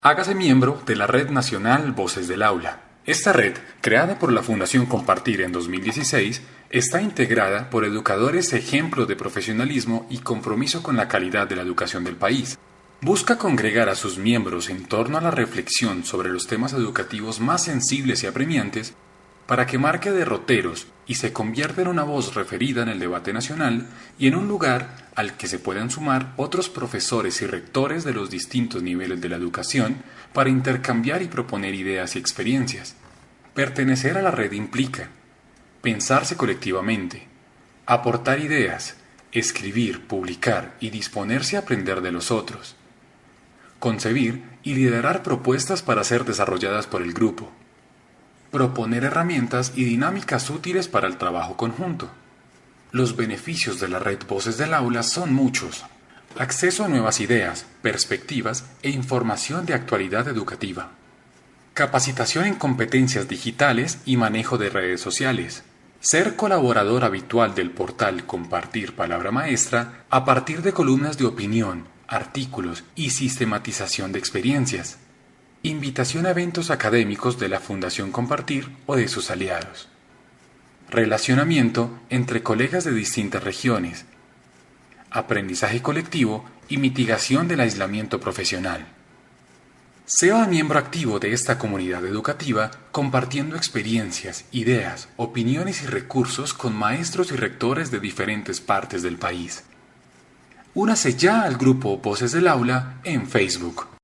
Hágase miembro de la Red Nacional Voces del Aula. Esta red, creada por la Fundación Compartir en 2016, está integrada por educadores ejemplo de profesionalismo y compromiso con la calidad de la educación del país. Busca congregar a sus miembros en torno a la reflexión sobre los temas educativos más sensibles y apremiantes para que marque derroteros y se convierta en una voz referida en el debate nacional y en un lugar al que se puedan sumar otros profesores y rectores de los distintos niveles de la educación para intercambiar y proponer ideas y experiencias. Pertenecer a la red implica pensarse colectivamente, aportar ideas, escribir, publicar y disponerse a aprender de los otros, concebir y liderar propuestas para ser desarrolladas por el grupo, proponer herramientas y dinámicas útiles para el trabajo conjunto. Los beneficios de la red Voces del Aula son muchos. Acceso a nuevas ideas, perspectivas e información de actualidad educativa. Capacitación en competencias digitales y manejo de redes sociales. Ser colaborador habitual del portal Compartir Palabra Maestra a partir de columnas de opinión, artículos y sistematización de experiencias Invitación a eventos académicos de la Fundación Compartir o de sus aliados. Relacionamiento entre colegas de distintas regiones. Aprendizaje colectivo y mitigación del aislamiento profesional. Sea miembro activo de esta comunidad educativa compartiendo experiencias, ideas, opiniones y recursos con maestros y rectores de diferentes partes del país. Únase ya al grupo Voces del Aula en Facebook.